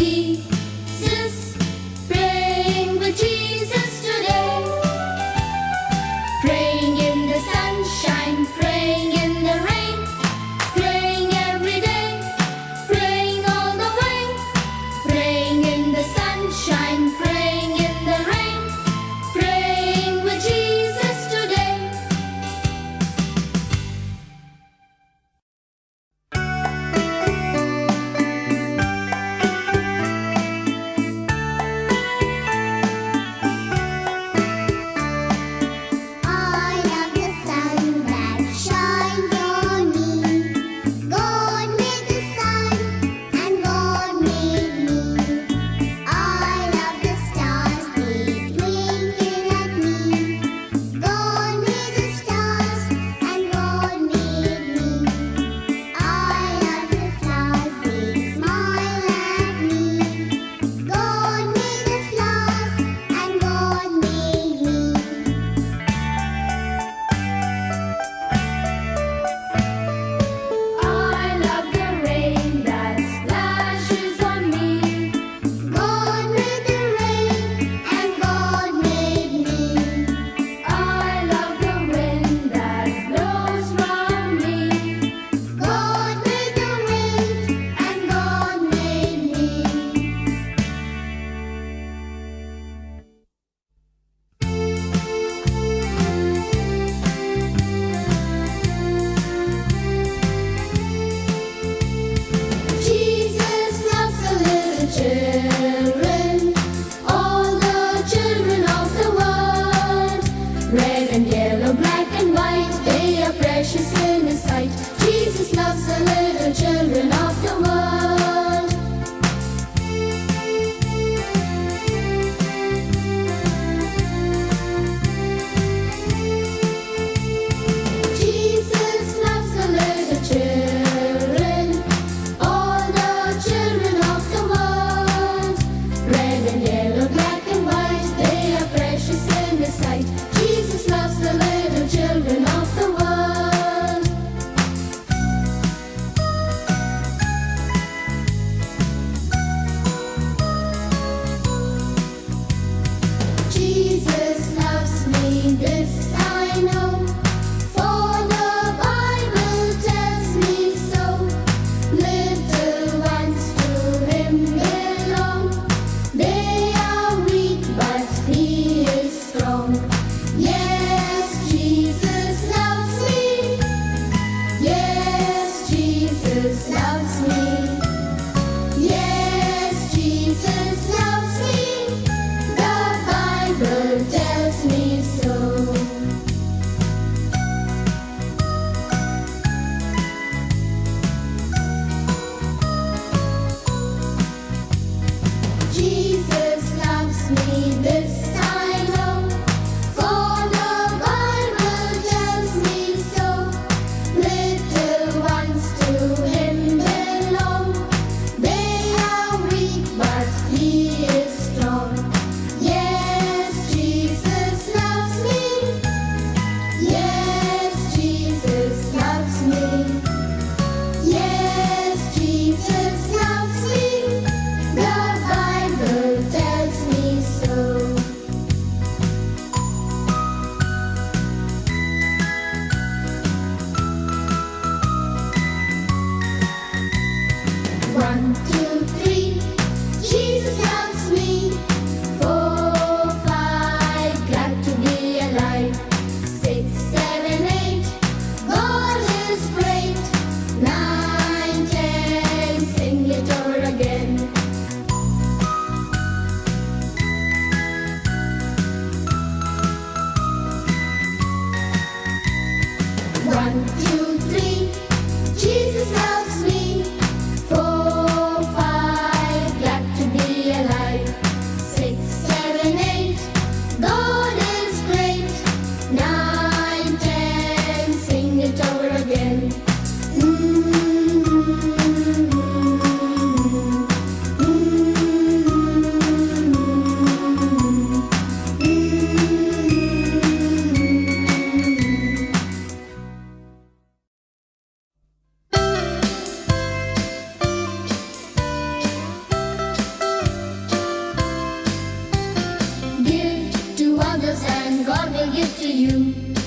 Jesus, you.